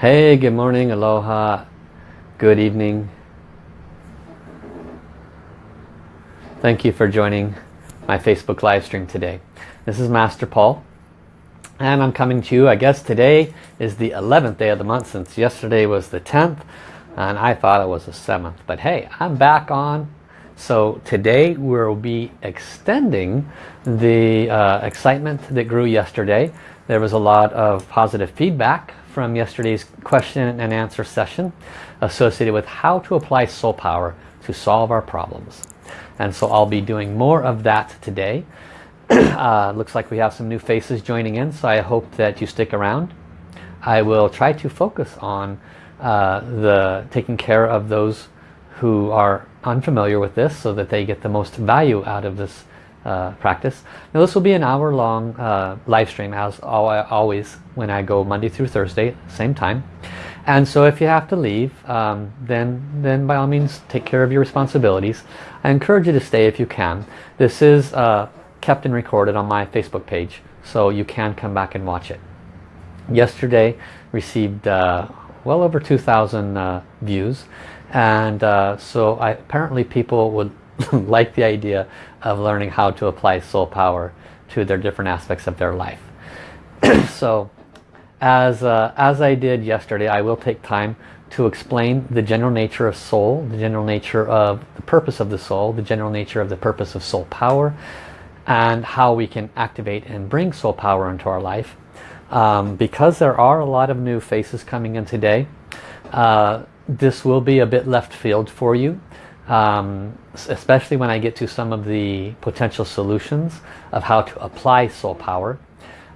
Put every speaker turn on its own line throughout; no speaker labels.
Hey, good morning, aloha, good evening. Thank you for joining my Facebook live stream today. This is Master Paul and I'm coming to you, I guess today is the 11th day of the month since yesterday was the 10th and I thought it was the 7th. But hey, I'm back on. So today we'll be extending the uh, excitement that grew yesterday. There was a lot of positive feedback from yesterday's question and answer session associated with how to apply soul power to solve our problems. And so I'll be doing more of that today. uh, looks like we have some new faces joining in, so I hope that you stick around. I will try to focus on uh, the taking care of those who are unfamiliar with this so that they get the most value out of this uh, practice. Now this will be an hour long uh, live stream as always when I go Monday through Thursday, same time. And so if you have to leave, um, then, then by all means take care of your responsibilities. I encourage you to stay if you can. This is uh, kept and recorded on my Facebook page, so you can come back and watch it. Yesterday received uh, well over 2,000 uh, views, and uh, so I, apparently people would like the idea of learning how to apply soul power to their different aspects of their life. so as, uh, as I did yesterday, I will take time to explain the general nature of soul, the general nature of the purpose of the soul, the general nature of the purpose of soul power, and how we can activate and bring soul power into our life. Um, because there are a lot of new faces coming in today, uh, this will be a bit left field for you. Um, especially when I get to some of the potential solutions of how to apply soul power.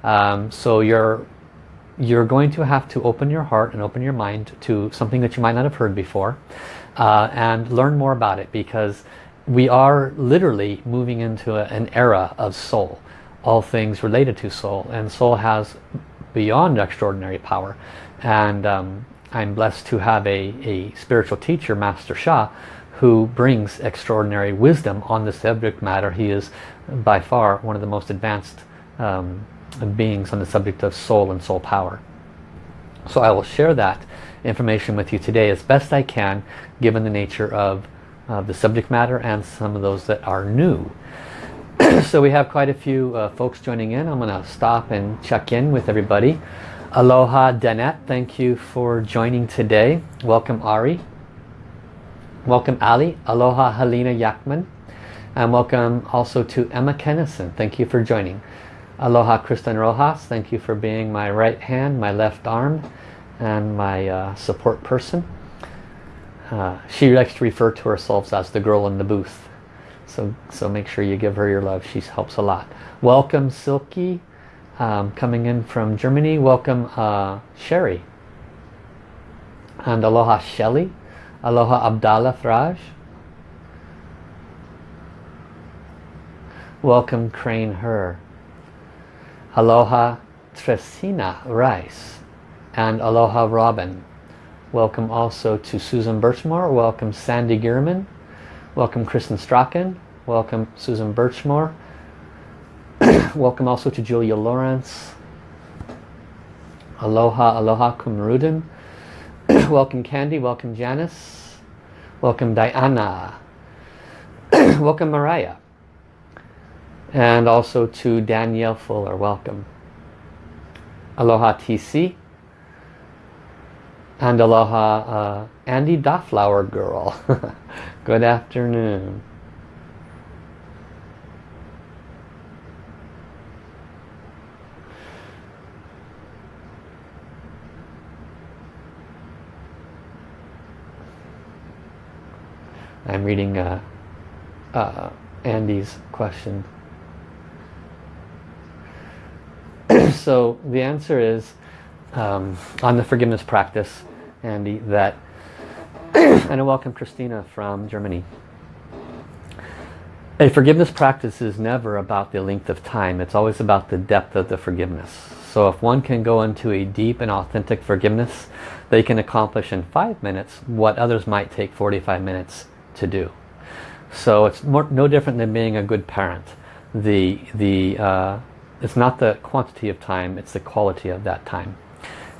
Um, so you're you're going to have to open your heart and open your mind to something that you might not have heard before uh, and learn more about it because we are literally moving into a, an era of soul all things related to soul and soul has beyond extraordinary power and um, I'm blessed to have a, a spiritual teacher Master Sha who brings extraordinary wisdom on the subject matter he is by far one of the most advanced um, beings on the subject of soul and soul power so I will share that information with you today as best I can given the nature of uh, the subject matter and some of those that are new. so we have quite a few uh, folks joining in. I'm going to stop and check in with everybody. Aloha Danette, thank you for joining today. Welcome Ari. Welcome Ali. Aloha Helena Yakman. And welcome also to Emma Kennison. Thank you for joining. Aloha Kristen Rojas. Thank you for being my right hand, my left arm, and my uh, support person. Uh, she likes to refer to herself as the girl in the booth. So, so make sure you give her your love. She helps a lot. Welcome Silky, um, coming in from Germany. Welcome uh, Sherry. And aloha Shelly. Aloha Abdallah Thraj. Welcome Crane Her. Aloha Tresina Rice. And aloha Robin. Welcome also to Susan Birchmore. Welcome Sandy Gierman. Welcome Kristen Strachan. Welcome Susan Birchmore. Welcome also to Julia Lawrence. Aloha, aloha Kumrudin. Welcome Candy. Welcome Janice. Welcome Diana. Welcome Mariah. And also to Danielle Fuller. Welcome. Aloha TC. And aloha, uh, Andy Dofflower girl. Good afternoon. I'm reading uh, uh, Andy's question. so the answer is um, on the forgiveness practice Andy, that, and I welcome Christina from Germany. A forgiveness practice is never about the length of time. It's always about the depth of the forgiveness. So if one can go into a deep and authentic forgiveness, they can accomplish in five minutes what others might take 45 minutes to do. So it's more, no different than being a good parent. The, the, uh, it's not the quantity of time, it's the quality of that time.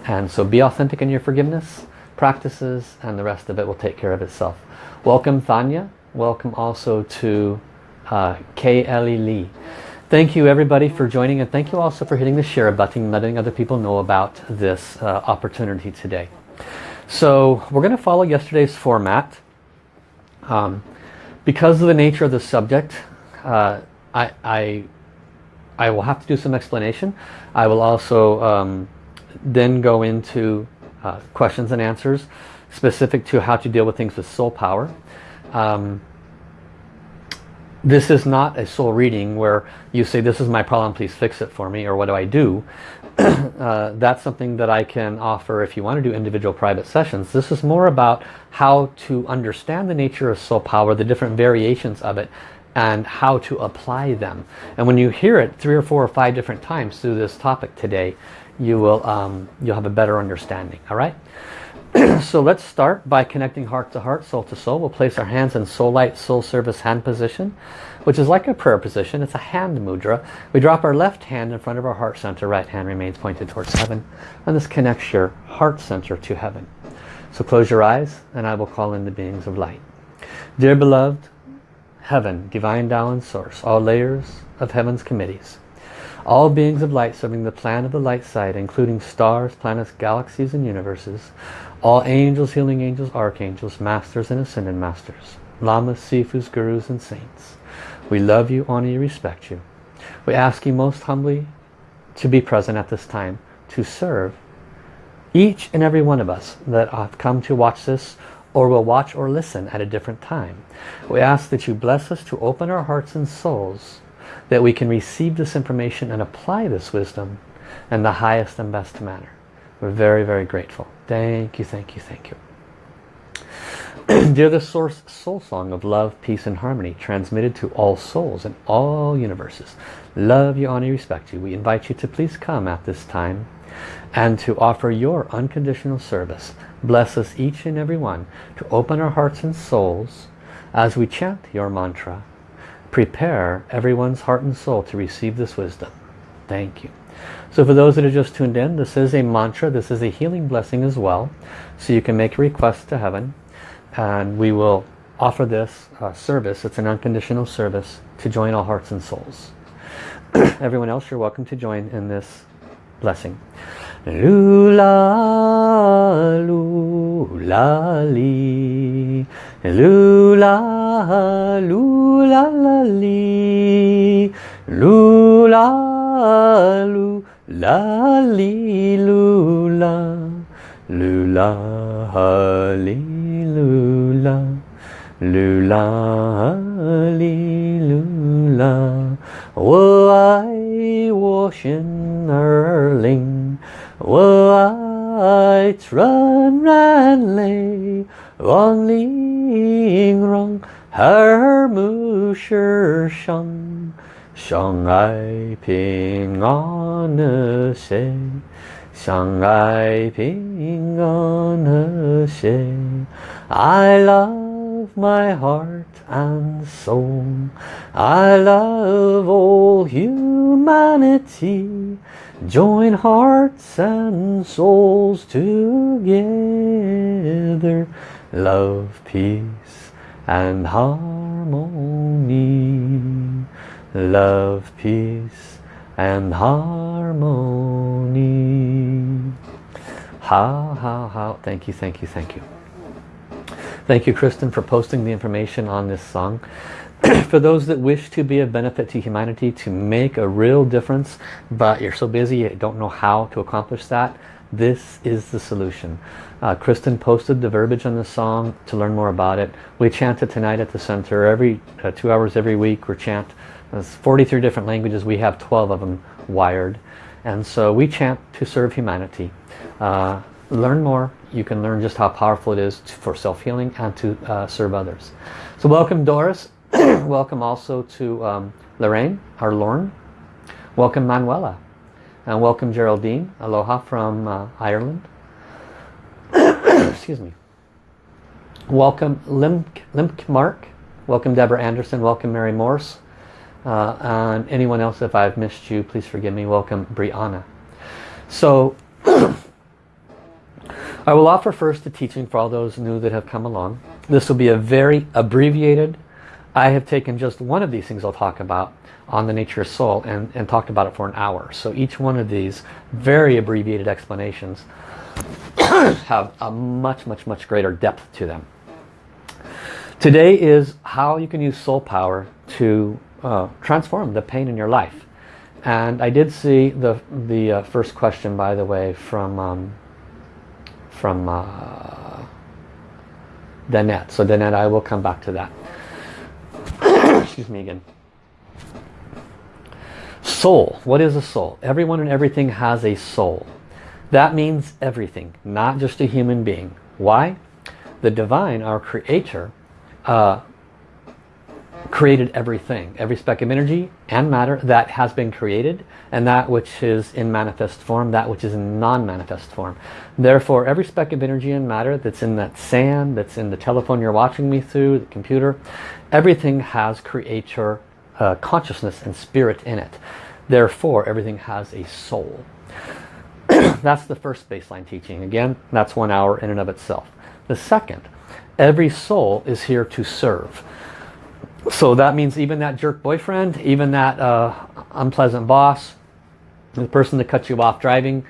And so be authentic in your forgiveness practices and the rest of it will take care of itself. Welcome Thanya. Welcome also to uh, K. Lee. Thank you everybody for joining and thank you also for hitting the share button letting other people know about this uh, opportunity today. So we're going to follow yesterday's format. Um, because of the nature of the subject, uh, I, I, I, will have to do some explanation. I will also um, then go into uh, questions and answers specific to how to deal with things with soul power. Um, this is not a soul reading where you say this is my problem please fix it for me or what do I do uh, that's something that I can offer if you want to do individual private sessions. This is more about how to understand the nature of soul power the different variations of it and how to apply them. And when you hear it three or four or five different times through this topic today you will um, you'll have a better understanding all right? So let's start by connecting heart to heart, soul to soul. We'll place our hands in soul light, soul service hand position, which is like a prayer position. It's a hand mudra. We drop our left hand in front of our heart center. Right hand remains pointed towards heaven. And this connects your heart center to heaven. So close your eyes and I will call in the beings of light. Dear beloved, heaven, divine Tao and source, all layers of heaven's committees, all beings of light serving the plan of the light side, including stars, planets, galaxies, and universes, all angels, healing angels, archangels, masters and ascended masters, lamas, sifus, gurus and saints. We love you, honor you, respect you. We ask you most humbly to be present at this time to serve each and every one of us that have come to watch this or will watch or listen at a different time. We ask that you bless us to open our hearts and souls that we can receive this information and apply this wisdom in the highest and best manner. We're very, very grateful. Thank you, thank you, thank you. Dear the Source Soul Song of Love, Peace and Harmony, transmitted to all souls in all universes. Love you, honor you, respect you. We invite you to please come at this time and to offer your unconditional service. Bless us each and every one to open our hearts and souls as we chant your mantra. Prepare everyone's heart and soul to receive this wisdom. Thank you. So for those that are just tuned in, this is a mantra. This is a healing blessing as well. So you can make a request to heaven and we will offer this uh, service. It's an unconditional service to join all hearts and souls. Everyone else, you're welcome to join in this blessing. Lula, lula, li. Lula, lula, la, li. Lula, lula li lula lula li lula lula li lula 我爱我心儿灵，我爱纯然泪，望玲珑耳目是伤。 相爱平安和谐，相爱平安和谐。I love my heart and soul. I love all humanity. Join hearts and souls together. Love, peace and harmony love, peace and harmony. How, how, how. Thank you, thank you, thank you. Thank you, Kristen, for posting the information on this song. for those that wish to be of benefit to humanity, to make a real difference, but you're so busy you don't know how to accomplish that, this is the solution. Uh, Kristen posted the verbiage on the song to learn more about it. We chant it tonight at the center. Every uh, two hours every week we chant there's 43 different languages. We have 12 of them wired. And so we chant to serve humanity. Uh, learn more. You can learn just how powerful it is to, for self-healing and to uh, serve others. So welcome Doris. welcome also to um, Lorraine, our Lorne. Welcome Manuela. And welcome Geraldine. Aloha from uh, Ireland. Excuse me. Welcome Limk, Limk Mark. Welcome Deborah Anderson. Welcome Mary Morse. Uh, and anyone else, if I've missed you, please forgive me. Welcome, Brianna. So, I will offer first the teaching for all those new that have come along. This will be a very abbreviated, I have taken just one of these things I'll talk about on the nature of soul and, and talked about it for an hour. So each one of these very abbreviated explanations have a much, much, much greater depth to them. Today is how you can use soul power to uh, transform the pain in your life. And I did see the, the uh, first question, by the way, from, um, from uh, Danette. So Danette, I will come back to that. Excuse me again. Soul. What is a soul? Everyone and everything has a soul. That means everything, not just a human being. Why? The divine, our creator, uh, created everything, every speck of energy and matter that has been created and that which is in manifest form, that which is in non-manifest form. Therefore, every speck of energy and matter that's in that sand, that's in the telephone you're watching me through, the computer, everything has creator uh, consciousness and spirit in it. Therefore, everything has a soul. that's the first baseline teaching. Again, that's one hour in and of itself. The second, every soul is here to serve. So that means even that jerk boyfriend, even that uh, unpleasant boss, the person that cuts you off driving,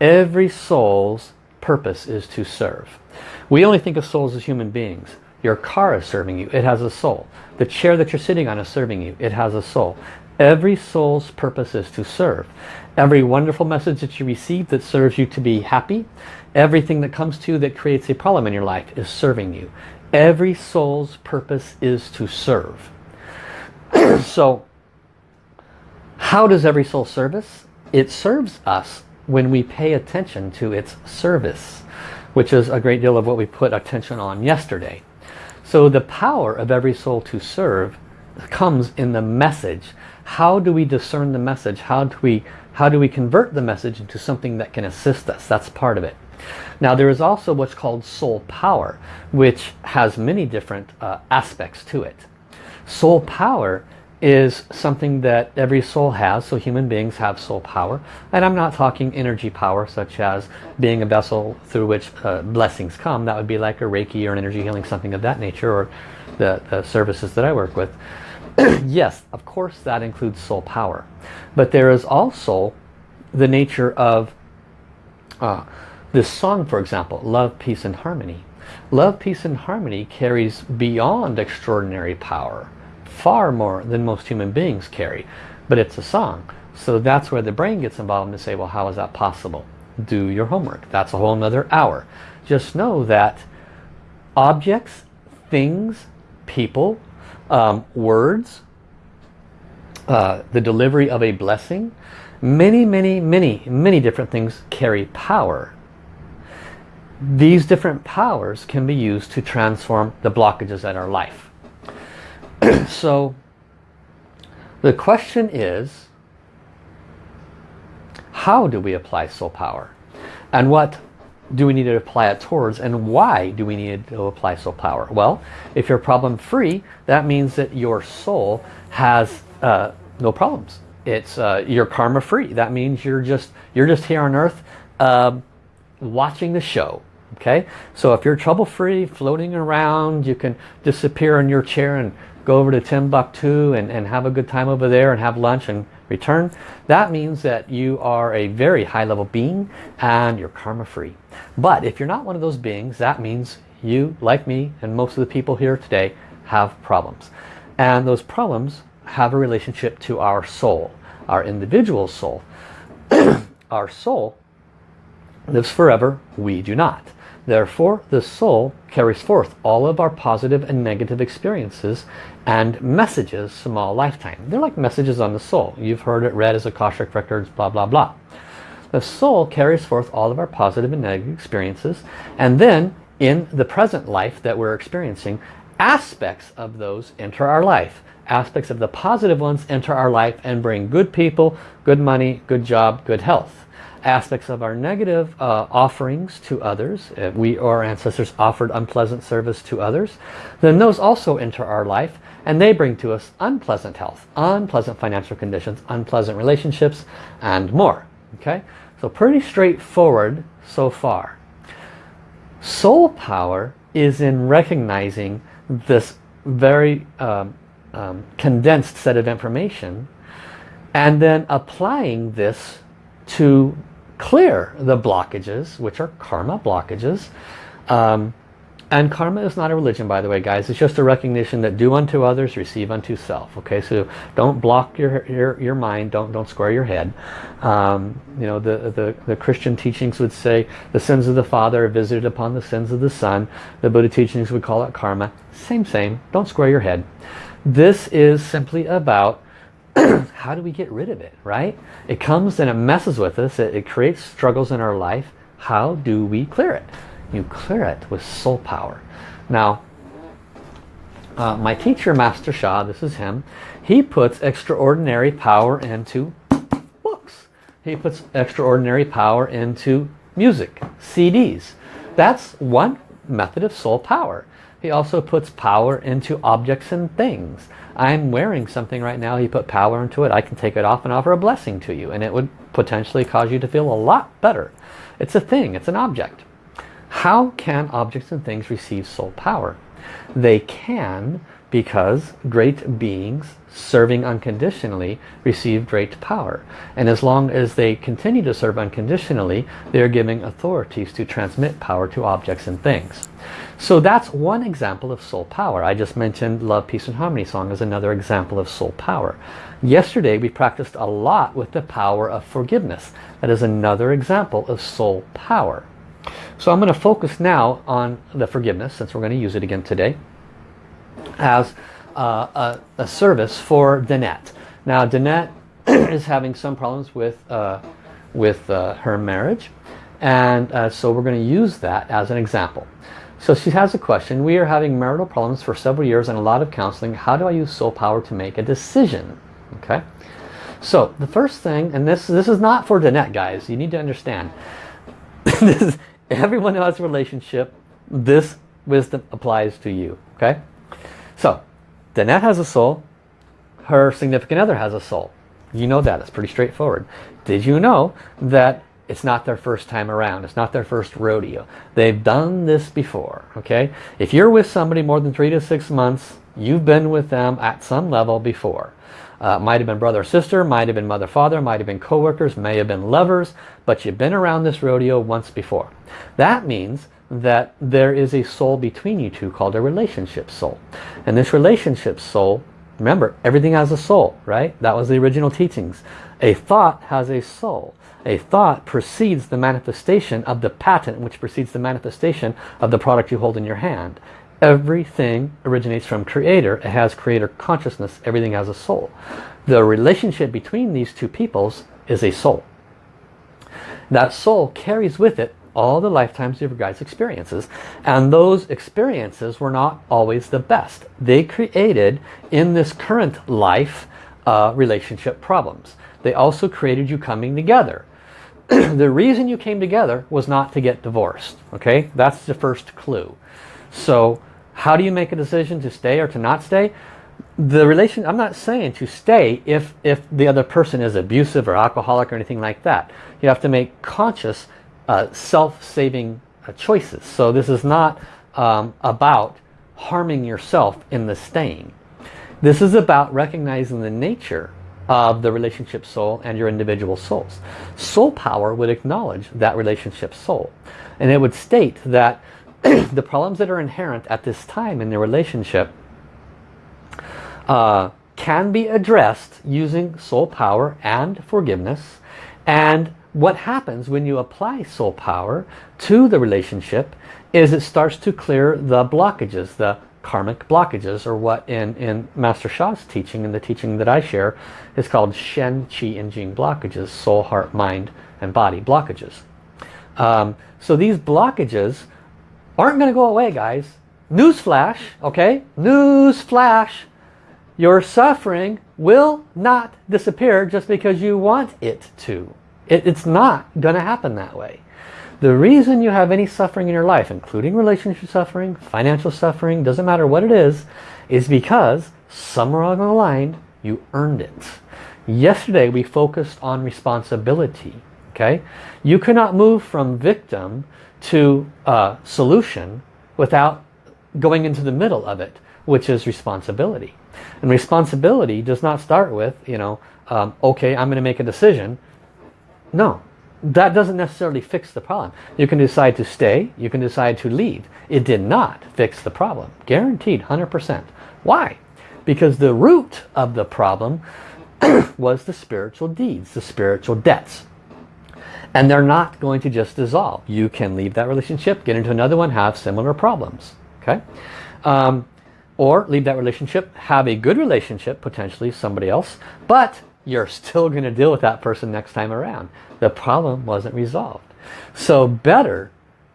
every soul's purpose is to serve. We only think of souls as human beings. Your car is serving you. It has a soul. The chair that you're sitting on is serving you. It has a soul. Every soul's purpose is to serve. Every wonderful message that you receive that serves you to be happy, everything that comes to you that creates a problem in your life is serving you. Every soul's purpose is to serve. so, how does every soul service? It serves us when we pay attention to its service, which is a great deal of what we put attention on yesterday. So the power of every soul to serve comes in the message. How do we discern the message? How do we how do we convert the message into something that can assist us? That's part of it. Now there is also what's called soul power, which has many different uh, aspects to it. Soul power is something that every soul has, so human beings have soul power. And I'm not talking energy power, such as being a vessel through which uh, blessings come. That would be like a Reiki or an energy healing, something of that nature, or the, the services that I work with. yes, of course that includes soul power. But there is also the nature of uh, this song, for example, Love, Peace and Harmony. Love, Peace and Harmony carries beyond extraordinary power far more than most human beings carry. But it's a song. So that's where the brain gets involved and say, well, how is that possible? Do your homework. That's a whole nother hour. Just know that objects, things, people, um, words, uh, the delivery of a blessing, many, many, many, many different things carry power. These different powers can be used to transform the blockages in our life. so the question is, how do we apply soul power? And what do we need to apply it towards and why do we need to apply soul power? Well, if you're problem free, that means that your soul has uh, no problems. It's uh, you're karma free. That means you're just you're just here on earth uh, watching the show. Okay, so if you're trouble free, floating around, you can disappear in your chair and go over to Timbuktu and, and have a good time over there and have lunch and return, that means that you are a very high level being and you're karma free. But if you're not one of those beings, that means you, like me and most of the people here today, have problems. And those problems have a relationship to our soul, our individual soul. our soul lives forever, we do not. Therefore, the soul carries forth all of our positive and negative experiences and messages from all lifetime. They're like messages on the soul. You've heard it read as Akashic Records, blah, blah, blah. The soul carries forth all of our positive and negative experiences and then in the present life that we're experiencing, aspects of those enter our life. Aspects of the positive ones enter our life and bring good people, good money, good job, good health aspects of our negative uh, offerings to others, if we or our ancestors offered unpleasant service to others, then those also enter our life and they bring to us unpleasant health, unpleasant financial conditions, unpleasant relationships, and more. Okay, So pretty straightforward so far. Soul power is in recognizing this very um, um, condensed set of information and then applying this to clear the blockages, which are karma blockages. Um, and karma is not a religion, by the way, guys. It's just a recognition that do unto others, receive unto self. Okay, so don't block your your, your mind. Don't don't square your head. Um, you know, the, the the Christian teachings would say the sins of the father are visited upon the sins of the son. The Buddha teachings would call it karma. Same, same. Don't square your head. This is simply about how do we get rid of it, right? It comes and it messes with us. It, it creates struggles in our life. How do we clear it? You clear it with soul power. Now, uh, my teacher, Master Sha, this is him, he puts extraordinary power into books. He puts extraordinary power into music, CDs. That's one method of soul power. He also puts power into objects and things. I'm wearing something right now. He put power into it. I can take it off and offer a blessing to you. And it would potentially cause you to feel a lot better. It's a thing. It's an object. How can objects and things receive soul power? They can because great beings serving unconditionally receive great power. And as long as they continue to serve unconditionally, they are giving authorities to transmit power to objects and things. So that's one example of soul power. I just mentioned Love, Peace and Harmony song as another example of soul power. Yesterday we practiced a lot with the power of forgiveness. That is another example of soul power. So I'm going to focus now on the forgiveness since we're going to use it again today as uh, a, a, service for Danette. Now Danette is having some problems with, uh, with uh, her marriage and uh, so we're going to use that as an example. So she has a question. We are having marital problems for several years and a lot of counseling. How do I use soul power to make a decision? Okay. So the first thing, and this this is not for Danette, guys. You need to understand. this is, everyone who has a relationship, this wisdom applies to you. Okay. So Danette has a soul. Her significant other has a soul. You know that. It's pretty straightforward. Did you know that it's not their first time around. It's not their first rodeo. They've done this before. Okay. If you're with somebody more than three to six months, you've been with them at some level before. Uh, might have been brother or sister, might have been mother father, might have been co-workers, may have been lovers, but you've been around this rodeo once before. That means that there is a soul between you two called a relationship soul. And this relationship soul, remember, everything has a soul, right? That was the original teachings. A thought has a soul. A thought precedes the manifestation of the patent, which precedes the manifestation of the product you hold in your hand. Everything originates from creator. It has creator consciousness. Everything has a soul. The relationship between these two peoples is a soul. That soul carries with it all the lifetimes of your guys' experiences. And those experiences were not always the best. They created, in this current life, uh, relationship problems. They also created you coming together. the reason you came together was not to get divorced. Okay, That's the first clue. So how do you make a decision to stay or to not stay? The relation, I'm not saying to stay if, if the other person is abusive or alcoholic or anything like that. You have to make conscious uh, self-saving uh, choices. So this is not um, about harming yourself in the staying. This is about recognizing the nature of the relationship soul and your individual souls. Soul power would acknowledge that relationship soul. And it would state that the problems that are inherent at this time in the relationship uh, can be addressed using soul power and forgiveness. And what happens when you apply soul power to the relationship is it starts to clear the blockages, the karmic blockages, or what in, in Master Sha's teaching, and the teaching that I share, is called Shen, Qi, and Jing blockages, soul, heart, mind, and body blockages. Um, so these blockages aren't going to go away, guys. Newsflash, okay? Newsflash. Your suffering will not disappear just because you want it to. It, it's not going to happen that way. The reason you have any suffering in your life, including relationship suffering, financial suffering, doesn't matter what it is, is because somewhere along the line you earned it. Yesterday we focused on responsibility. Okay? You cannot move from victim to uh, solution without going into the middle of it, which is responsibility. And responsibility does not start with, you know, um, okay, I'm going to make a decision. No, that doesn't necessarily fix the problem. You can decide to stay, you can decide to leave. It did not fix the problem. Guaranteed, 100%. Why? Because the root of the problem was the spiritual deeds, the spiritual debts. And they're not going to just dissolve. You can leave that relationship, get into another one, have similar problems. Okay? Um, or leave that relationship, have a good relationship, potentially somebody else, but you're still going to deal with that person next time around. The problem wasn't resolved. So better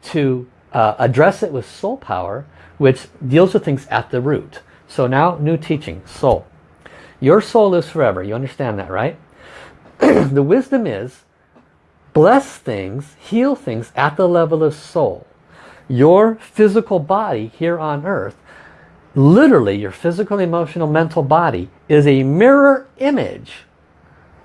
to uh, address it with soul power, which deals with things at the root. So now, new teaching, soul. Your soul lives forever. You understand that, right? the wisdom is bless things, heal things at the level of soul. Your physical body here on earth, literally your physical, emotional, mental body is a mirror image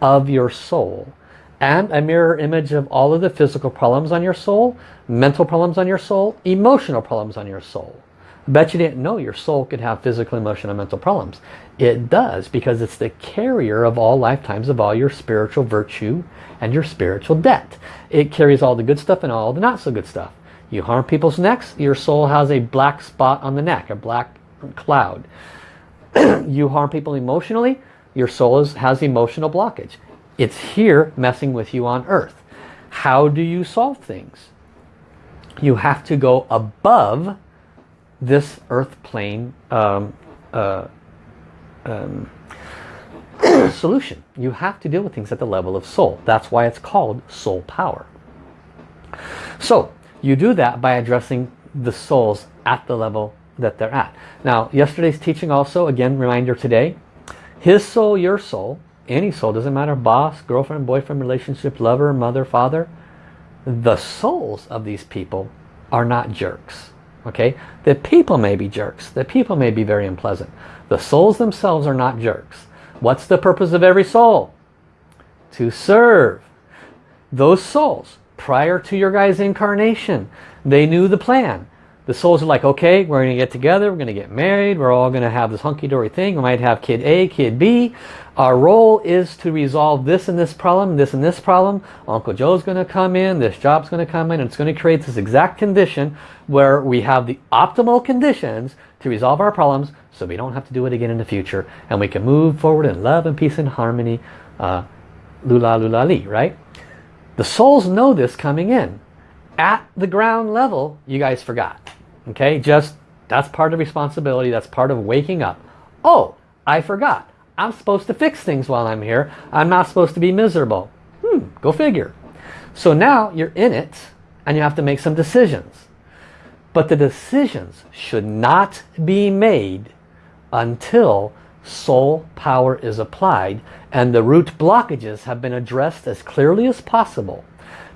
of your soul and a mirror image of all of the physical problems on your soul, mental problems on your soul, emotional problems on your soul. I bet you didn't know your soul could have physical, emotional, and mental problems. It does because it's the carrier of all lifetimes of all your spiritual virtue and your spiritual debt. It carries all the good stuff and all the not so good stuff. You harm people's necks, your soul has a black spot on the neck, a black cloud. you harm people emotionally, your soul is, has emotional blockage. It's here messing with you on earth. How do you solve things? You have to go above this earth plane um, uh, um, solution. You have to deal with things at the level of soul. That's why it's called soul power. So you do that by addressing the souls at the level that they're at. Now yesterday's teaching also, again reminder today, his soul, your soul, any soul, doesn't matter, boss, girlfriend, boyfriend, relationship, lover, mother, father, the souls of these people are not jerks. Okay, the people may be jerks. The people may be very unpleasant. The souls themselves are not jerks. What's the purpose of every soul? To serve. Those souls, prior to your guy's incarnation, they knew the plan the souls are like, okay, we're going to get together, we're going to get married, we're all going to have this hunky-dory thing, we might have kid A, kid B. Our role is to resolve this and this problem, this and this problem. Uncle Joe's going to come in, this job's going to come in, and it's going to create this exact condition where we have the optimal conditions to resolve our problems so we don't have to do it again in the future and we can move forward in love and peace and harmony. Uh, lula lula li, right? The souls know this coming in. At the ground level, you guys forgot. Okay, just that's part of responsibility. That's part of waking up. Oh, I forgot. I'm supposed to fix things while I'm here. I'm not supposed to be miserable. Hmm, go figure. So now you're in it and you have to make some decisions. But the decisions should not be made until soul power is applied and the root blockages have been addressed as clearly as possible.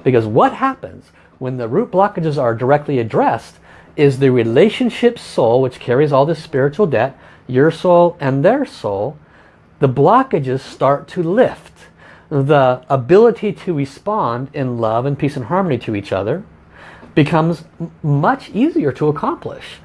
Because what happens when the root blockages are directly addressed is the relationship soul, which carries all this spiritual debt, your soul and their soul, the blockages start to lift. The ability to respond in love and peace and harmony to each other becomes much easier to accomplish.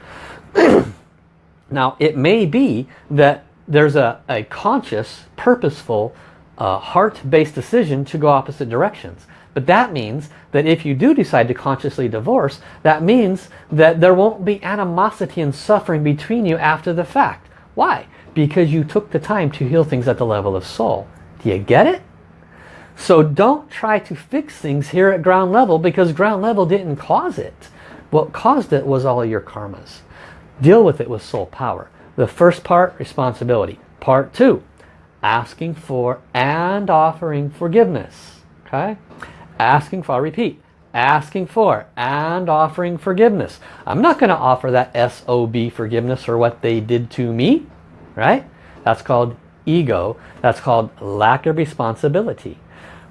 now, it may be that there's a, a conscious, purposeful, uh, heart-based decision to go opposite directions. But that means that if you do decide to consciously divorce, that means that there won't be animosity and suffering between you after the fact. Why? Because you took the time to heal things at the level of soul. Do you get it? So don't try to fix things here at ground level because ground level didn't cause it. What caused it was all your karmas. Deal with it with soul power. The first part, responsibility. Part two, asking for and offering forgiveness. Okay? Asking for, I'll repeat, asking for and offering forgiveness. I'm not going to offer that SOB forgiveness for what they did to me, right? That's called ego. That's called lack of responsibility.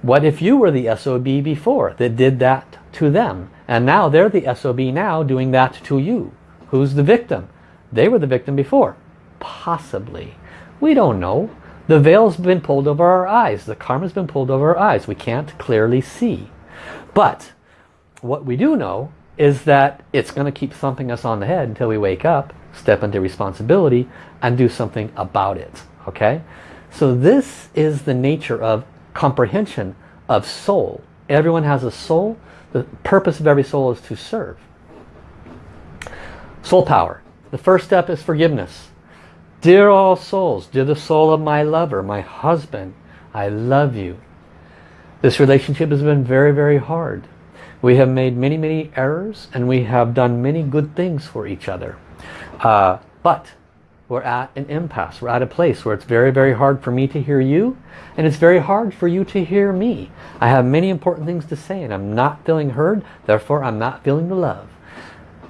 What if you were the SOB before that did that to them? And now they're the SOB now doing that to you. Who's the victim? They were the victim before. Possibly. We don't know. The veil's been pulled over our eyes. The karma's been pulled over our eyes. We can't clearly see. But what we do know is that it's going to keep thumping us on the head until we wake up, step into responsibility, and do something about it. Okay? So this is the nature of comprehension of soul. Everyone has a soul. The purpose of every soul is to serve. Soul power. The first step is forgiveness. Dear all souls, dear the soul of my lover, my husband, I love you. This relationship has been very, very hard. We have made many, many errors and we have done many good things for each other. Uh, but we're at an impasse. We're at a place where it's very, very hard for me to hear you and it's very hard for you to hear me. I have many important things to say and I'm not feeling heard, therefore I'm not feeling the love.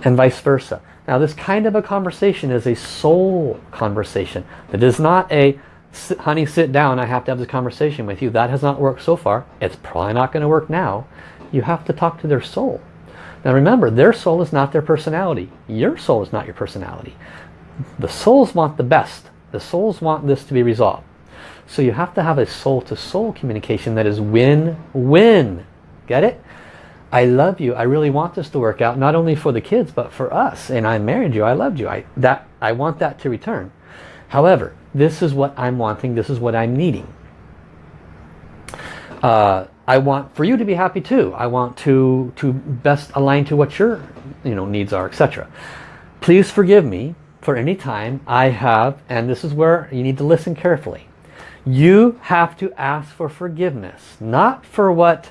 And vice versa. Now this kind of a conversation is a soul conversation. It is not a, honey sit down, I have to have this conversation with you. That has not worked so far. It's probably not going to work now. You have to talk to their soul. Now remember, their soul is not their personality. Your soul is not your personality. The souls want the best. The souls want this to be resolved. So you have to have a soul-to-soul -soul communication that is win-win. Get it? I love you. I really want this to work out, not only for the kids, but for us. And I married you. I loved you. I, that, I want that to return. However, this is what I'm wanting. This is what I'm needing. Uh, I want for you to be happy too. I want to, to best align to what your you know, needs are, etc. Please forgive me for any time I have, and this is where you need to listen carefully. You have to ask for forgiveness, not for what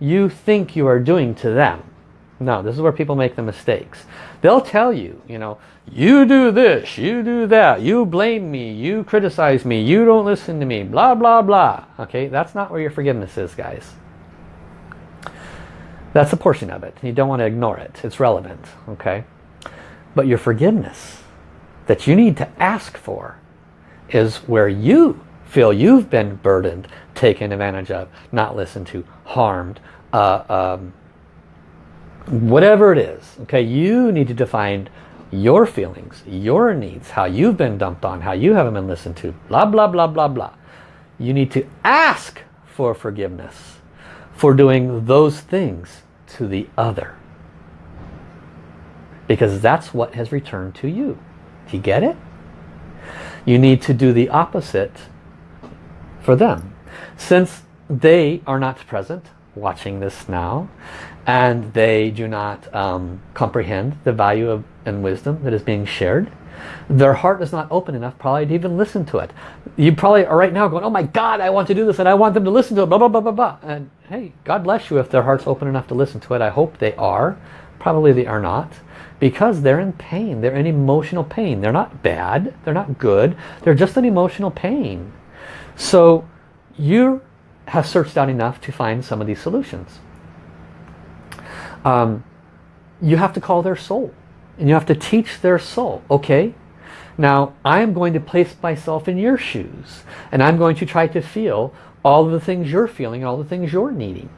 you think you are doing to them. No, this is where people make the mistakes. They'll tell you, you know, you do this, you do that, you blame me, you criticize me, you don't listen to me, blah, blah, blah. Okay, that's not where your forgiveness is, guys. That's a portion of it. You don't want to ignore it. It's relevant, okay? But your forgiveness that you need to ask for is where you feel you've been burdened, taken advantage of, not listened to, harmed, uh, um, whatever it is. Okay, you need to define your feelings, your needs, how you've been dumped on, how you haven't been listened to, blah, blah, blah, blah, blah. You need to ask for forgiveness for doing those things to the other. Because that's what has returned to you. Do you get it? You need to do the opposite for them. Since they are not present, watching this now, and they do not um, comprehend the value of and wisdom that is being shared, their heart is not open enough probably to even listen to it. You probably are right now going, oh my God, I want to do this and I want them to listen to it, blah, blah, blah, blah, blah. And hey, God bless you if their heart's open enough to listen to it. I hope they are. Probably they are not because they're in pain. They're in emotional pain. They're not bad. They're not good. They're just in emotional pain. So you have searched out enough to find some of these solutions. Um, you have to call their soul. And you have to teach their soul. Okay, now I am going to place myself in your shoes. And I'm going to try to feel all of the things you're feeling, all the things you're needing.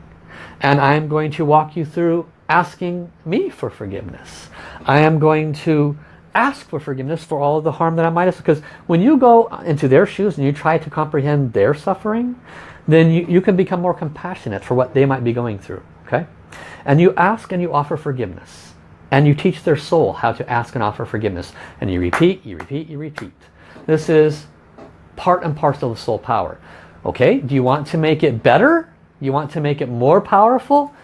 And I'm going to walk you through asking me for forgiveness. I am going to ask for forgiveness for all of the harm that I might have. Because when you go into their shoes and you try to comprehend their suffering, then you, you can become more compassionate for what they might be going through. Okay? And you ask and you offer forgiveness. And you teach their soul how to ask and offer forgiveness. And you repeat, you repeat, you repeat. This is part and parcel of soul power. Okay, do you want to make it better? You want to make it more powerful?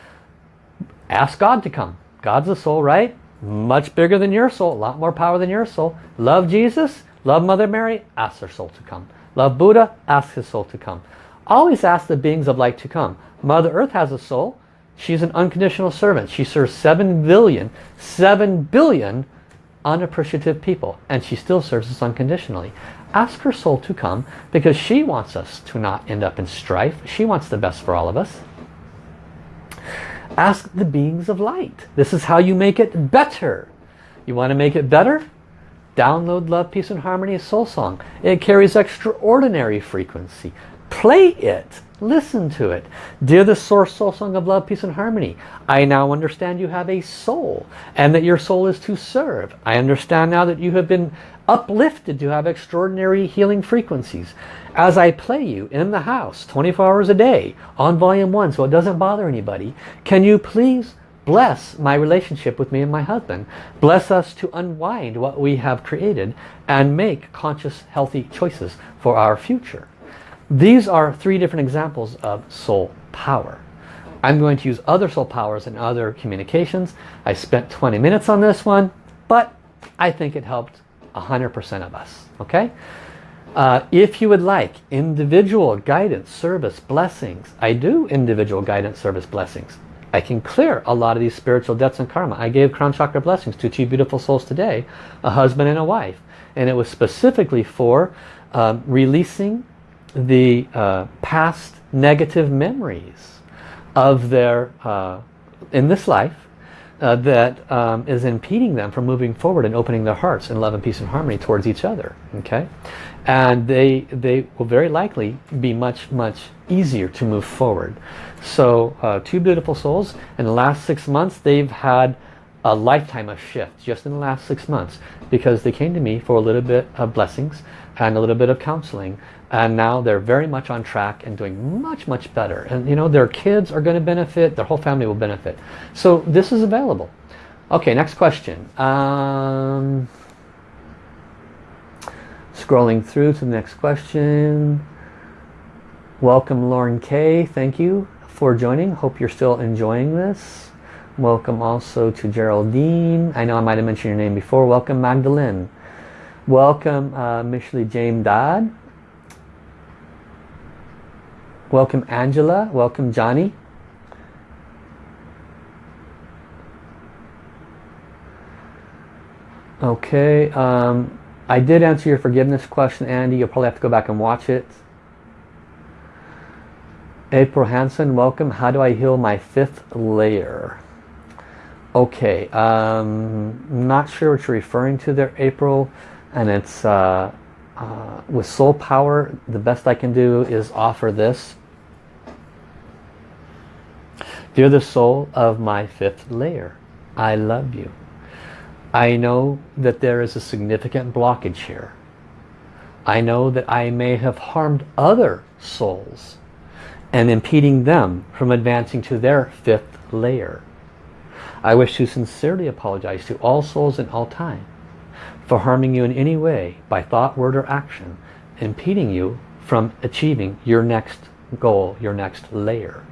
Ask God to come. God's a soul, right? Much bigger than your soul, a lot more power than your soul. Love Jesus, love Mother Mary, ask their soul to come. Love Buddha, ask his soul to come. Always ask the beings of light to come. Mother Earth has a soul. She's an unconditional servant. She serves 7 billion, 7 billion unappreciative people. And she still serves us unconditionally. Ask her soul to come because she wants us to not end up in strife. She wants the best for all of us. Ask the beings of light. This is how you make it better. You want to make it better? Download Love, Peace and Harmony Soul Song. It carries extraordinary frequency. Play it Listen to it. Dear the Source Soul Song of Love, Peace and Harmony, I now understand you have a soul and that your soul is to serve. I understand now that you have been uplifted to have extraordinary healing frequencies. As I play you in the house 24 hours a day on volume 1 so it doesn't bother anybody, can you please bless my relationship with me and my husband. Bless us to unwind what we have created and make conscious, healthy choices for our future. These are three different examples of soul power. I'm going to use other soul powers in other communications. I spent 20 minutes on this one, but I think it helped 100% of us. Okay? Uh, if you would like individual guidance, service, blessings, I do individual guidance, service, blessings. I can clear a lot of these spiritual debts and karma. I gave crown chakra blessings to two beautiful souls today, a husband and a wife. And it was specifically for um, releasing the uh, past negative memories of their, uh, in this life, uh, that um, is impeding them from moving forward and opening their hearts in love and peace and harmony towards each other. Okay, and they they will very likely be much much easier to move forward. So uh, two beautiful souls. In the last six months they've had a lifetime of shift just in the last six months because they came to me for a little bit of blessings and a little bit of counseling. And now they're very much on track and doing much much better. And you know their kids are going to benefit. Their whole family will benefit. So this is available. Okay next question. Um, scrolling through to the next question. Welcome Lauren K. Thank you for joining. Hope you're still enjoying this. Welcome also to Geraldine. I know I might have mentioned your name before. Welcome Magdalene. Welcome uh, Michelle James Dodd. Welcome Angela. Welcome Johnny. Okay, um, I did answer your forgiveness question, Andy. You'll probably have to go back and watch it. April Hansen, welcome. How do I heal my fifth layer? Okay, um, not sure what you're referring to there, April. And it's uh, uh, with soul power, the best I can do is offer this. Dear the soul of my fifth layer, I love you. I know that there is a significant blockage here. I know that I may have harmed other souls and impeding them from advancing to their fifth layer. I wish to sincerely apologize to all souls in all time for harming you in any way by thought, word, or action, impeding you from achieving your next goal, your next layer.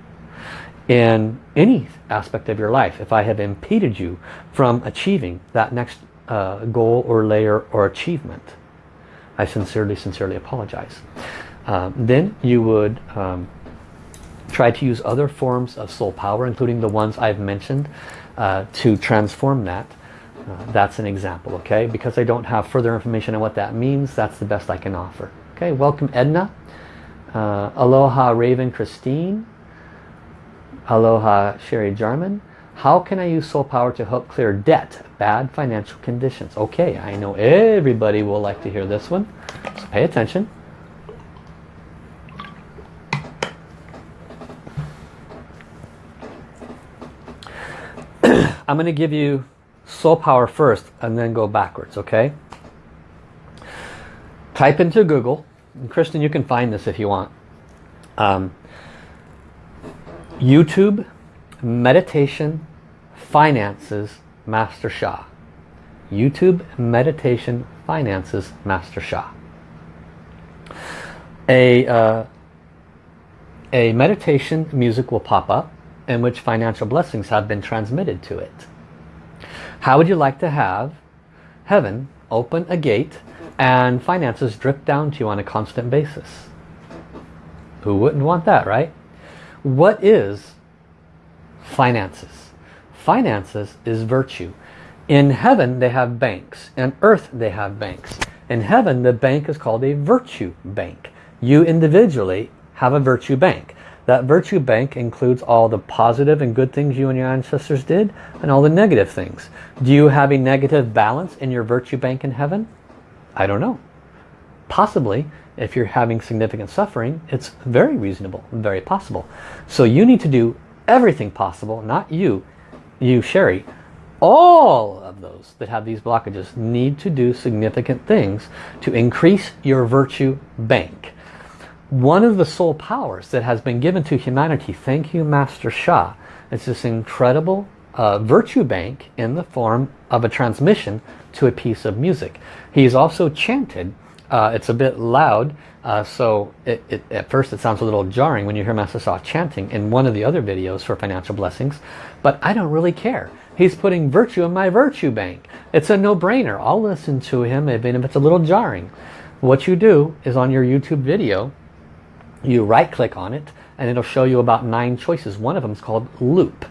In any aspect of your life, if I have impeded you from achieving that next uh, goal or layer or achievement, I sincerely, sincerely apologize. Um, then you would um, try to use other forms of soul power, including the ones I've mentioned, uh, to transform that uh, that's an example, okay? Because I don't have further information on what that means, that's the best I can offer. Okay, welcome Edna. Uh, aloha Raven Christine. Aloha Sherry Jarman. How can I use soul power to help clear debt, bad financial conditions? Okay, I know everybody will like to hear this one, so pay attention. I'm going to give you soul power first and then go backwards, okay? Type into Google, and Kristen, you can find this if you want. Um, YouTube meditation finances Master Sha. YouTube meditation finances Master Sha. A, uh, a meditation music will pop up in which financial blessings have been transmitted to it. How would you like to have heaven open a gate and finances drip down to you on a constant basis? Who wouldn't want that, right? What is finances? Finances is virtue. In heaven they have banks. In earth they have banks. In heaven the bank is called a virtue bank. You individually have a virtue bank. That virtue bank includes all the positive and good things you and your ancestors did and all the negative things. Do you have a negative balance in your virtue bank in heaven? I don't know. Possibly if you're having significant suffering, it's very reasonable, very possible. So you need to do everything possible, not you, you Sherry, all of those that have these blockages need to do significant things to increase your virtue bank. One of the soul powers that has been given to humanity, thank you Master Sha, is this incredible uh, virtue bank in the form of a transmission to a piece of music. He's also chanted, uh, it's a bit loud, uh, so it, it, at first it sounds a little jarring when you hear Master Sha chanting in one of the other videos for financial blessings, but I don't really care. He's putting virtue in my virtue bank. It's a no-brainer. I'll listen to him even if it's a little jarring. What you do is on your YouTube video, you right click on it and it'll show you about nine choices. One of them is called loop.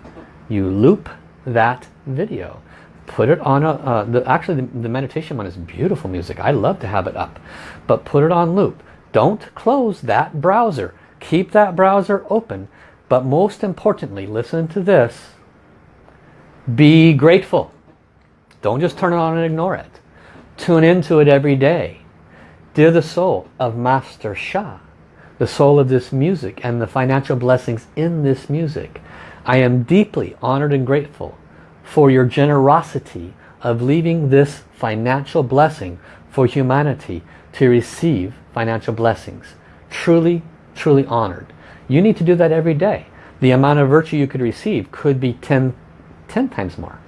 You loop that video. Put it on a, uh, the, actually the, the meditation one is beautiful music. I love to have it up. But put it on loop. Don't close that browser. Keep that browser open. But most importantly, listen to this be grateful. Don't just turn it on and ignore it. Tune into it every day. Dear the soul of Master Sha, the soul of this music and the financial blessings in this music, I am deeply honored and grateful for your generosity of leaving this financial blessing for humanity to receive financial blessings. Truly, truly honored. You need to do that every day. The amount of virtue you could receive could be 10 10 times more.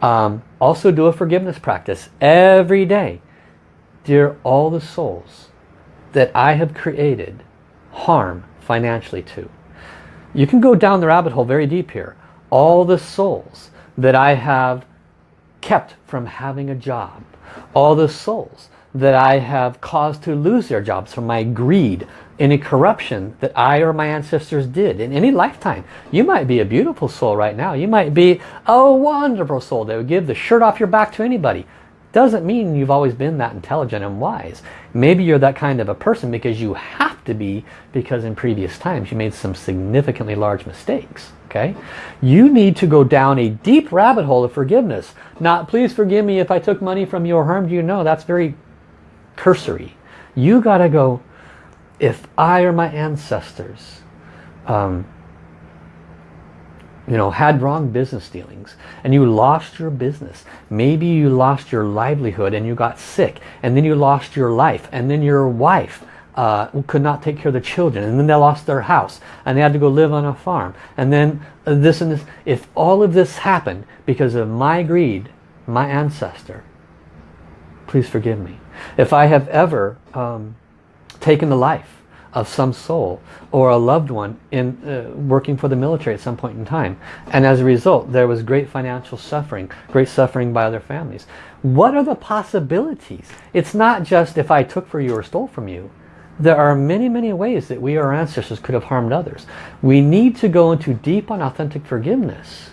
Um, also do a forgiveness practice every day. Dear all the souls that I have created harm financially to. You can go down the rabbit hole very deep here. All the souls that I have kept from having a job. All the souls that I have caused to lose their jobs from my greed, any corruption that I or my ancestors did in any lifetime. You might be a beautiful soul right now. You might be a wonderful soul that would give the shirt off your back to anybody. Doesn't mean you've always been that intelligent and wise. Maybe you're that kind of a person because you have to be because in previous times you made some significantly large mistakes. Okay, You need to go down a deep rabbit hole of forgiveness. Not please forgive me if I took money from you or harmed you. No, that's very cursory. You got to go, if I or my ancestors um, you know, had wrong business dealings and you lost your business. Maybe you lost your livelihood and you got sick and then you lost your life and then your wife uh, could not take care of the children and then they lost their house and they had to go live on a farm and then this and this. If all of this happened because of my greed, my ancestor, please forgive me. If I have ever um, taken the life of some soul or a loved one in uh, working for the military at some point in time. And as a result there was great financial suffering great suffering by other families. What are the possibilities? It's not just if I took for you or stole from you. There are many many ways that we our ancestors could have harmed others. We need to go into deep and authentic forgiveness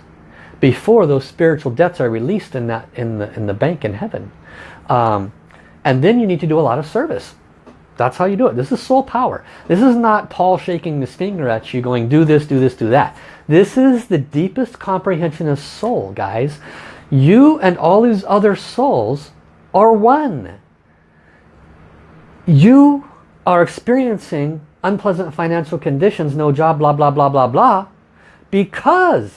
before those spiritual debts are released in that in the in the bank in heaven. Um, and then you need to do a lot of service that's how you do it. This is soul power. This is not Paul shaking his finger at you going, do this, do this, do that. This is the deepest comprehension of soul, guys. You and all these other souls are one. You are experiencing unpleasant financial conditions, no job, blah, blah, blah, blah, blah, because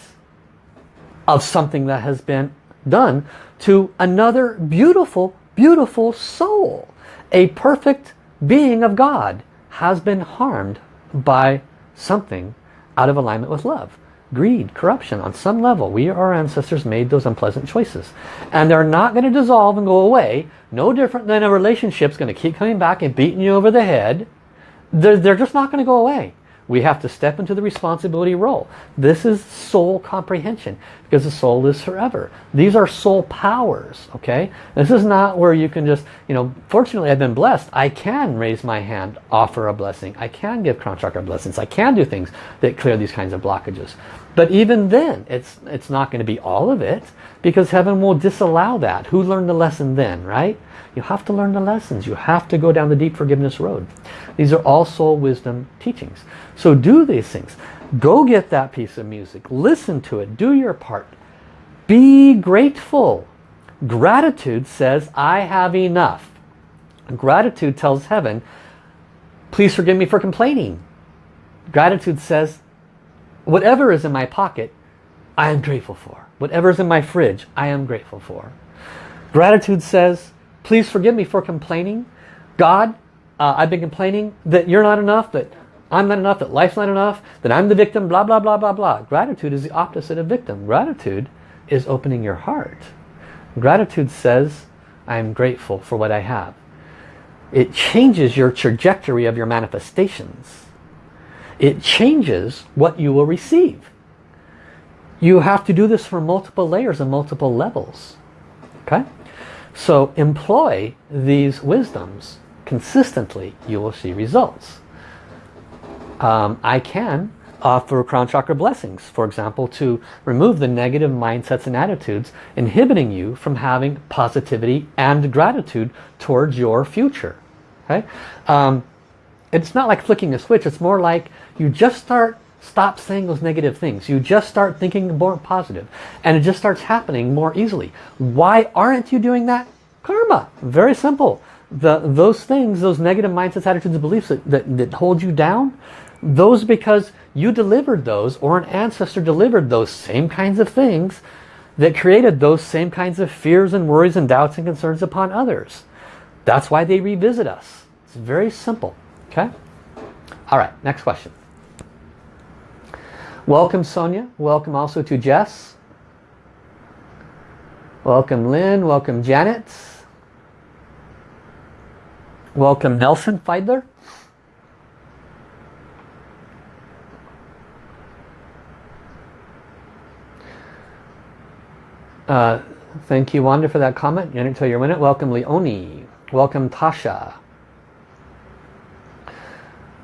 of something that has been done to another beautiful, beautiful soul. A perfect being of God has been harmed by something out of alignment with love. Greed, corruption, on some level, we, our ancestors, made those unpleasant choices. And they're not going to dissolve and go away. No different than a relationship's going to keep coming back and beating you over the head. They're, they're just not going to go away. We have to step into the responsibility role. This is soul comprehension because the soul is forever. These are soul powers, okay? This is not where you can just, you know, fortunately I've been blessed. I can raise my hand, offer a blessing. I can give crown chakra blessings. I can do things that clear these kinds of blockages. But even then, it's, it's not going to be all of it because heaven will disallow that. Who learned the lesson then, right? You have to learn the lessons. You have to go down the deep forgiveness road. These are all soul wisdom teachings. So do these things. Go get that piece of music. Listen to it. Do your part. Be grateful. Gratitude says, I have enough. Gratitude tells heaven, please forgive me for complaining. Gratitude says, whatever is in my pocket, I am grateful for. Whatever is in my fridge, I am grateful for. Gratitude says, please forgive me for complaining. God, uh, I've been complaining that you're not enough, that I'm not enough, that life's not enough, that I'm the victim, blah, blah, blah, blah, blah. Gratitude is the opposite of victim. Gratitude is opening your heart. Gratitude says, I'm grateful for what I have. It changes your trajectory of your manifestations. It changes what you will receive. You have to do this for multiple layers and multiple levels. Okay? So employ these wisdoms consistently. You will see results. Um, I can offer crown chakra blessings, for example, to remove the negative mindsets and attitudes inhibiting you from having positivity and gratitude towards your future. Okay? Um, it's not like flicking a switch, it's more like you just start stop saying those negative things. You just start thinking more positive and it just starts happening more easily. Why aren't you doing that? Karma. Very simple. The, those things, those negative mindsets, attitudes, beliefs that, that, that hold you down, those because you delivered those or an ancestor delivered those same kinds of things that created those same kinds of fears and worries and doubts and concerns upon others. That's why they revisit us. It's very simple. Okay? All right, next question. Welcome Sonia. Welcome also to Jess. Welcome Lynn. Welcome Janet. Welcome Nelson Feidler. Uh, thank you, Wanda, for that comment. Until your minute. Welcome, Leonie. Welcome, Tasha.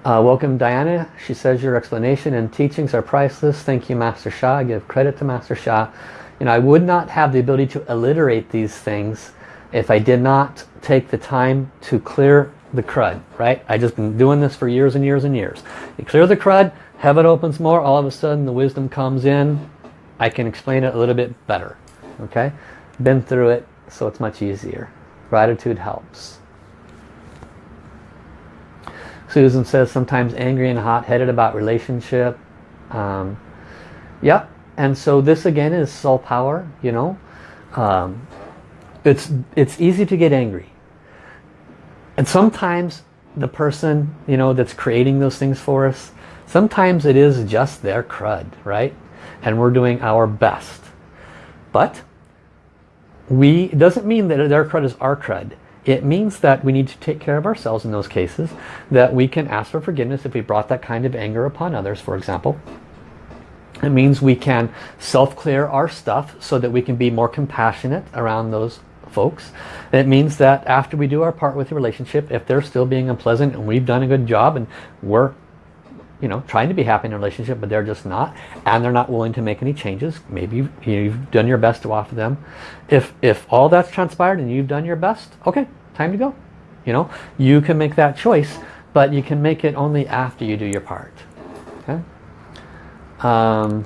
Uh, welcome, Diana. She says your explanation and teachings are priceless. Thank you, Master Sha. I give credit to Master Sha. You know, I would not have the ability to alliterate these things if I did not take the time to clear the crud, right? I just been doing this for years and years and years. You clear the crud, heaven opens more, all of a sudden the wisdom comes in. I can explain it a little bit better okay been through it so it's much easier gratitude helps Susan says sometimes angry and hot-headed about relationship. Um, yep. And so this again is soul power you know? Um, it's it's easy to get angry. And sometimes the person you know that's creating those things for us sometimes it is just their crud right? And we're doing our best. But we doesn't mean that their crud is our crud. It means that we need to take care of ourselves in those cases, that we can ask for forgiveness if we brought that kind of anger upon others, for example. It means we can self-clear our stuff so that we can be more compassionate around those folks. It means that after we do our part with the relationship, if they're still being unpleasant and we've done a good job and we're you know, trying to be happy in a relationship, but they're just not, and they're not willing to make any changes. Maybe you've, you've done your best to offer them. If, if all that's transpired and you've done your best, okay, time to go. You know, you can make that choice, but you can make it only after you do your part. Okay. Um,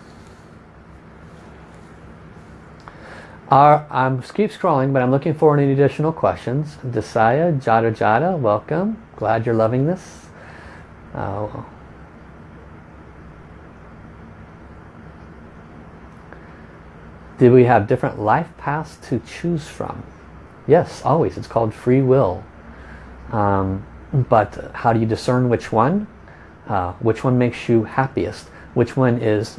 our, I'm keep scrolling, but I'm looking for any additional questions. Desaya, Jada Jada, welcome. Glad you're loving this. Uh, Did we have different life paths to choose from? Yes, always. It's called free will. Um, but how do you discern which one? Uh, which one makes you happiest? Which one is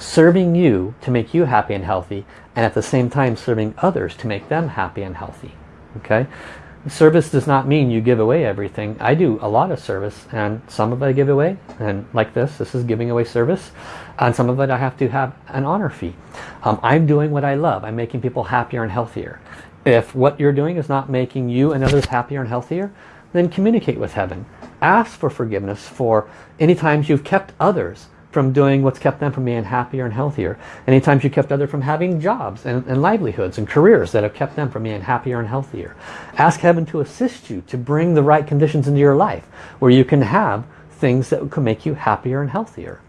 serving you to make you happy and healthy and at the same time serving others to make them happy and healthy? Okay, Service does not mean you give away everything. I do a lot of service and some of it I give away and like this, this is giving away service and some of it I have to have an honor fee. Um, I'm doing what I love. I'm making people happier and healthier. If what you're doing is not making you and others happier and healthier, then communicate with heaven. Ask for forgiveness for any times you've kept others from doing what's kept them from being happier and healthier. Any times you kept others from having jobs and, and, livelihoods and careers that have kept them from being happier and healthier. Ask heaven to assist you to bring the right conditions into your life where you can have things that can make you happier and healthier.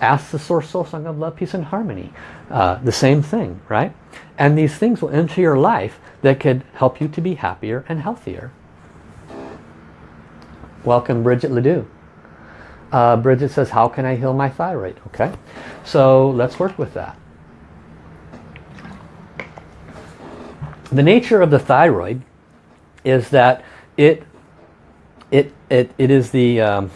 Ask the Source Soul Song of Love, Peace and Harmony. Uh, the same thing, right? And these things will enter your life that could help you to be happier and healthier. Welcome Bridget Ledoux. Uh, Bridget says, how can I heal my thyroid? Okay, so let's work with that. The nature of the thyroid is that it it it, it is the um,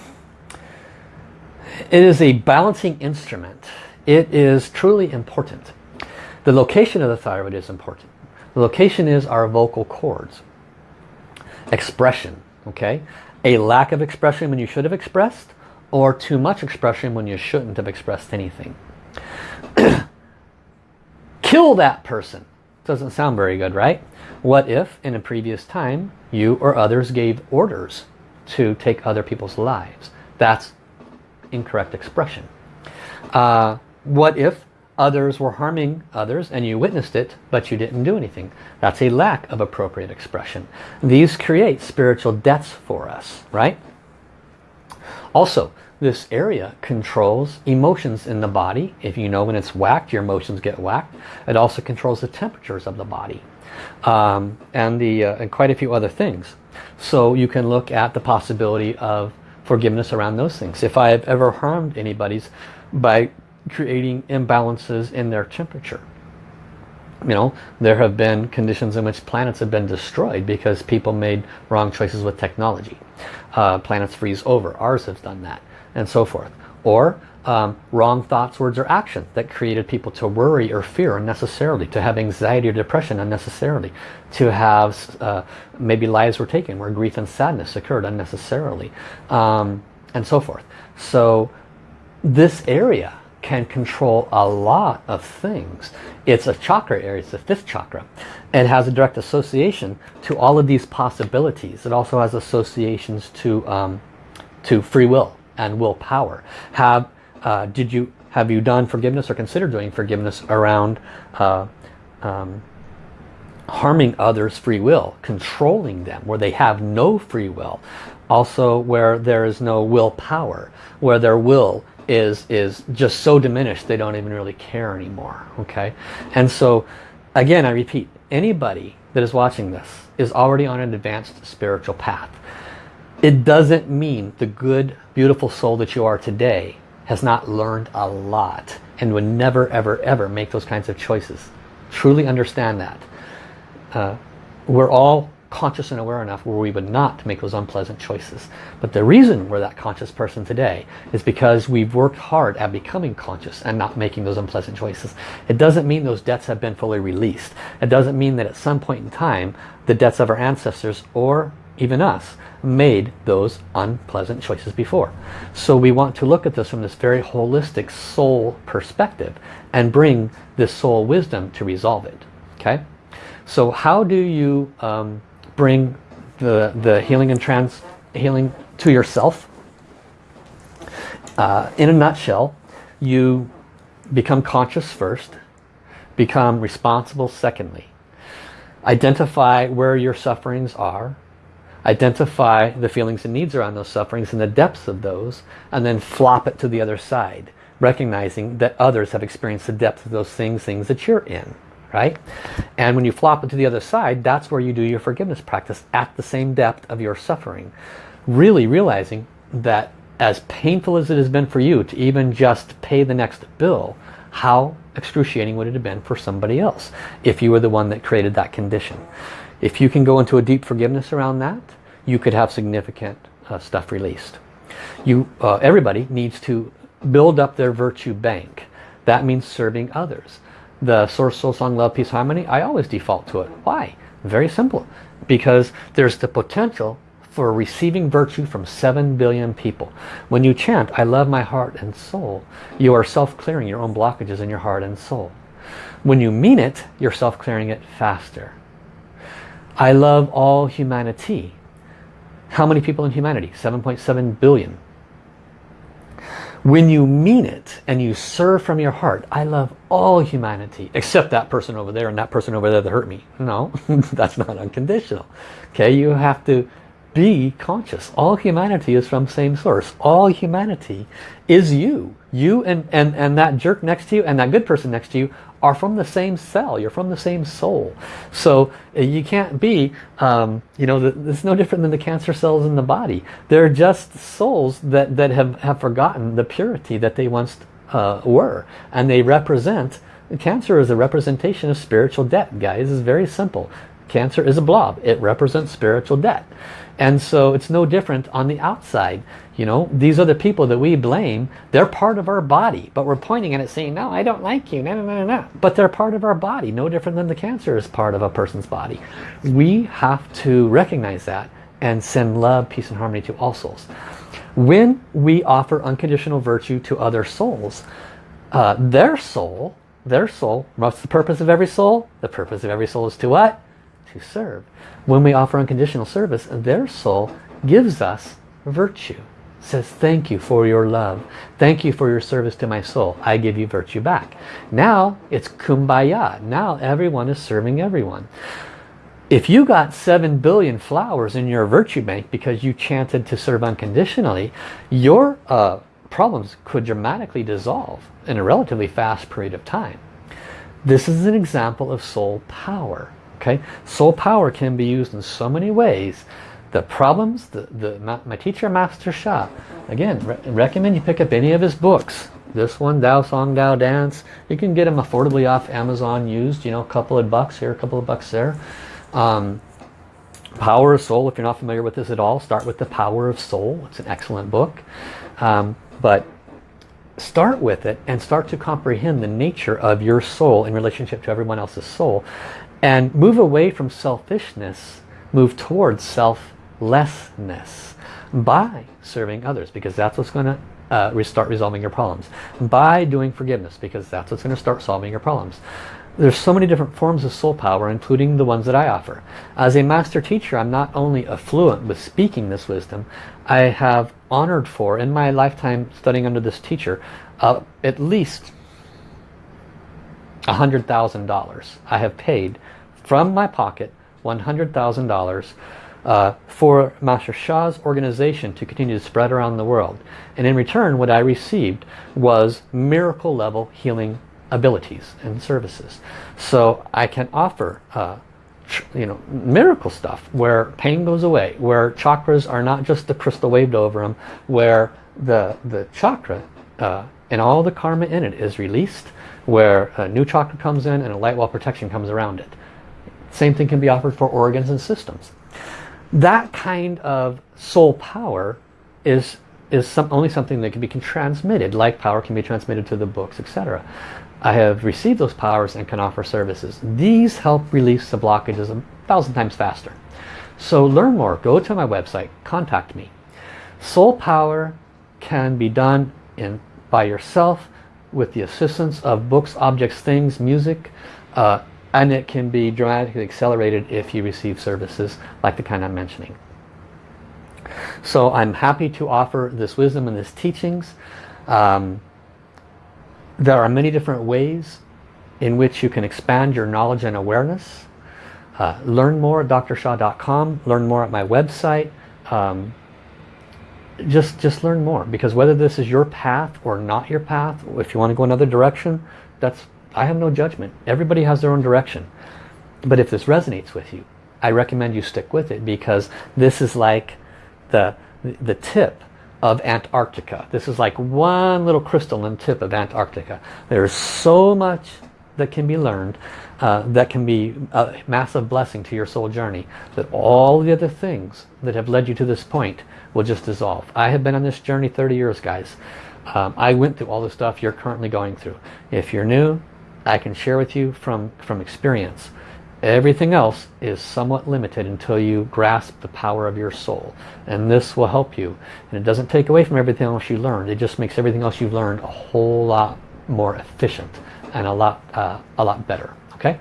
it is a balancing instrument. It is truly important. The location of the thyroid is important. The location is our vocal cords. Expression, okay? A lack of expression when you should have expressed or too much expression when you shouldn't have expressed anything. Kill that person. Doesn't sound very good, right? What if in a previous time you or others gave orders to take other people's lives? That's incorrect expression. Uh, what if others were harming others and you witnessed it but you didn't do anything? That's a lack of appropriate expression. These create spiritual debts for us, right? Also, this area controls emotions in the body. If you know when it's whacked, your emotions get whacked. It also controls the temperatures of the body. Um, and, the, uh, and quite a few other things. So you can look at the possibility of forgiveness around those things. If I have ever harmed anybody's by creating imbalances in their temperature. You know, there have been conditions in which planets have been destroyed because people made wrong choices with technology. Uh, planets freeze over. Ours has done that and so forth. Or um, wrong thoughts, words, or actions that created people to worry or fear unnecessarily, to have anxiety or depression unnecessarily, to have uh, maybe lives were taken where grief and sadness occurred unnecessarily, um, and so forth. So this area can control a lot of things. It's a chakra area, it's the fifth chakra. It has a direct association to all of these possibilities. It also has associations to, um, to free will and willpower. Have, uh, did you, have you done forgiveness or consider doing forgiveness around uh, um, harming others free will, controlling them, where they have no free will. Also where there is no willpower, where their will is, is just so diminished they don't even really care anymore. Okay, And so again I repeat, anybody that is watching this is already on an advanced spiritual path. It doesn't mean the good, beautiful soul that you are today has not learned a lot and would never, ever, ever make those kinds of choices. Truly understand that. Uh, we're all conscious and aware enough where we would not make those unpleasant choices. But the reason we're that conscious person today is because we've worked hard at becoming conscious and not making those unpleasant choices. It doesn't mean those debts have been fully released. It doesn't mean that at some point in time the debts of our ancestors or even us made those unpleasant choices before. So we want to look at this from this very holistic soul perspective and bring this soul wisdom to resolve it. Okay? So how do you um, bring the, the healing and trans healing to yourself? Uh, in a nutshell, you become conscious first, become responsible secondly. Identify where your sufferings are, identify the feelings and needs around those sufferings and the depths of those and then flop it to the other side recognizing that others have experienced the depth of those things things that you're in right and when you flop it to the other side that's where you do your forgiveness practice at the same depth of your suffering really realizing that as painful as it has been for you to even just pay the next bill how excruciating would it have been for somebody else if you were the one that created that condition if you can go into a deep forgiveness around that, you could have significant uh, stuff released. You, uh, everybody needs to build up their virtue bank. That means serving others. The Source Soul Song Love Peace Harmony, I always default to it. Why? Very simple. Because there's the potential for receiving virtue from 7 billion people. When you chant, I love my heart and soul, you are self-clearing your own blockages in your heart and soul. When you mean it, you're self-clearing it faster. I love all humanity. How many people in humanity? 7.7 billion. When you mean it and you serve from your heart, I love all humanity, except that person over there and that person over there that hurt me. No, that's not unconditional. Okay, you have to be conscious. All humanity is from same source. All humanity is you. You and, and, and that jerk next to you and that good person next to you are from the same cell. You're from the same soul. So uh, you can't be, um, you know, it's no different than the cancer cells in the body. They're just souls that, that have, have forgotten the purity that they once uh, were. And they represent, cancer is a representation of spiritual debt, guys. It's very simple. Cancer is a blob. It represents spiritual debt. And so it's no different on the outside. You know, these the people that we blame. They're part of our body. But we're pointing at it saying, no, I don't like you. No, no, no, no. But they're part of our body. No different than the cancer is part of a person's body. We have to recognize that and send love, peace, and harmony to all souls. When we offer unconditional virtue to other souls, uh, their soul, their soul, what's the purpose of every soul? The purpose of every soul is to what? To serve. When we offer unconditional service, their soul gives us virtue. Says, thank you for your love. Thank you for your service to my soul. I give you virtue back. Now it's kumbaya. Now everyone is serving everyone. If you got 7 billion flowers in your virtue bank because you chanted to serve unconditionally, your uh, problems could dramatically dissolve in a relatively fast period of time. This is an example of soul power. Okay, Soul power can be used in so many ways. The problems, the, the my teacher, Master Sha, again, re recommend you pick up any of his books. This one, Dao Song, Dao Dance. You can get them affordably off Amazon used, you know, a couple of bucks here, a couple of bucks there. Um, Power of Soul, if you're not familiar with this at all, start with The Power of Soul. It's an excellent book. Um, but start with it and start to comprehend the nature of your soul in relationship to everyone else's soul. And move away from selfishness, move towards selflessness by serving others because that's what's going to uh, start resolving your problems. By doing forgiveness because that's what's going to start solving your problems. There's so many different forms of soul power, including the ones that I offer. As a master teacher, I'm not only affluent with speaking this wisdom, I have honored for, in my lifetime studying under this teacher, uh, at least $100,000 I have paid from my pocket $100,000 uh, for Master Sha's organization to continue to spread around the world. And in return, what I received was miracle level healing abilities and services. So I can offer uh, you know, miracle stuff where pain goes away, where chakras are not just the crystal waved over them, where the, the chakra uh, and all the karma in it is released, where a new chakra comes in and a light wall protection comes around it. Same thing can be offered for organs and systems. That kind of soul power is is some, only something that can be transmitted, like power can be transmitted to the books, etc. I have received those powers and can offer services. These help release the blockages a thousand times faster. So learn more. Go to my website. Contact me. Soul power can be done in by yourself with the assistance of books, objects, things, music, uh, and it can be dramatically accelerated if you receive services like the kind I'm mentioning. So I'm happy to offer this wisdom and this teachings. Um, there are many different ways in which you can expand your knowledge and awareness. Uh, learn more at drsha.com. Learn more at my website. Um, just, just learn more because whether this is your path or not your path, if you want to go another direction, that's I have no judgment. Everybody has their own direction. But if this resonates with you, I recommend you stick with it because this is like the, the tip of Antarctica. This is like one little crystalline tip of Antarctica. There's so much that can be learned uh, that can be a massive blessing to your soul journey that all the other things that have led you to this point will just dissolve. I have been on this journey 30 years guys. Um, I went through all the stuff you're currently going through. If you're new, I can share with you from, from experience. Everything else is somewhat limited until you grasp the power of your soul. And this will help you. And it doesn't take away from everything else you learned. It just makes everything else you've learned a whole lot more efficient and a lot, uh, a lot better. Okay?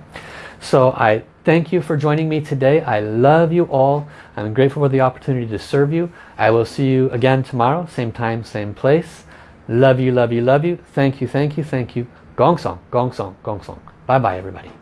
So I thank you for joining me today. I love you all. I'm grateful for the opportunity to serve you. I will see you again tomorrow. Same time, same place. Love you, love you, love you. Thank you, thank you, thank you. Gong Song, Gong Song, Gong Song. Bye-bye, everybody.